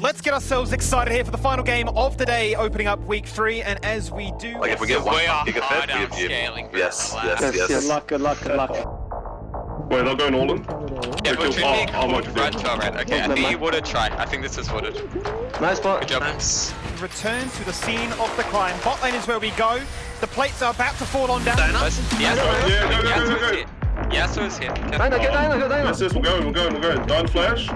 Let's get ourselves excited here for the final game of the day, opening up week three. And as we do, Like if we get one We are gigafed, hard we have you. Yes, yes, Yes, yes. good luck, good luck, good luck. Wait, they're going all in? Yeah, Okay, but Trinity oh, oh, could okay. run turret. Okay, I think he would have tried. I think this is wooded. Nice spot. Good job. return to the scene of the climb. Bot lane is where we go. The plates are about to fall on down. Let's- Yasuo Yeah, is go, go, Yasuo go, is go. here. Yasuo is here. Can- Dino, get Dino, get Dino. Yes, yes, we're going, we're going, we're going. Dying flash.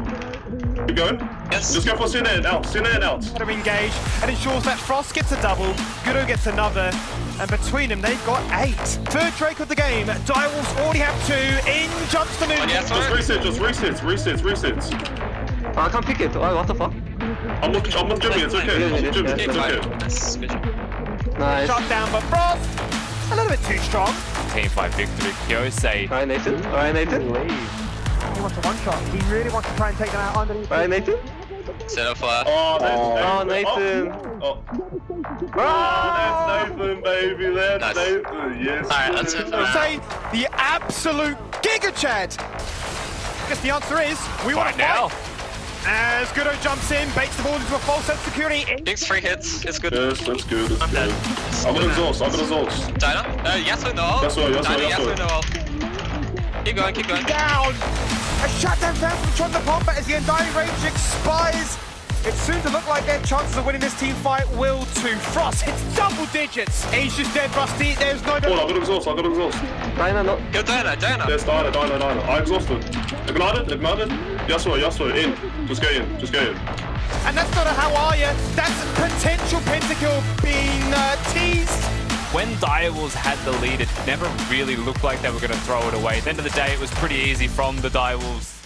Keep going. Yes. Just go for Sin in, out, Sin in, out. to engage and ensures that Frost gets a double, Gudo gets another, and between them they've got eight. Third Drake of the game, Direwolves already have two, in jumps the On moon. Just Yasuo. reset, just resets, resets, resets. Oh, I can't pick it. Oh, what the fuck? I'm with, I'm with Jimmy, it's okay. I'm with Jimmy, Okay, it's okay. Nice. Good Shot down by Frost, a little bit too strong. Team fight victory. Kyosei. Alright, Nathan. Alright, Nathan. He wants a one shot, he really wants to try and take them out underneath. Alright, Nathan. Set up flash. Oh, that's Oh, Nathan. Oh, oh. that's Nathan, baby, that's Nice. Nathan, yes. Alright, that's it for now. Say the absolute Giga Chad. Guess the answer is we want Fight to now. fight. As Gudo jumps in, bakes the ball into a false sense of security. Takes three hits. It's good. Yes, that's good, that's I'm good. dead. I've got exhaust, I've got exhaust. Dino? Uh, Yasuo no. Yasuo, Yasuo, Dino, Yasuo. Yasuo no. Keep going, keep going. down. A shutdown found from Tron the Pompa as the Undying Rage expires. It's soon to look like their chances of winning this team fight will too. Frost hits double digits. He's just dead, Rusty. There's no... Oh, I've got exhaust, I've got exhaust. Dino, no. Go Dino, Dino. Yes, Dino, Dino, Dino. I exhausted. Ignited, ignited. Yasuo, Yasuo, in. Just get in, just get in. And that's not a how are you. That's potential pentakill being uh, teased. When Direwolves had the lead, it never really looked like they were going to throw it away. At the end of the day, it was pretty easy from the Direwolves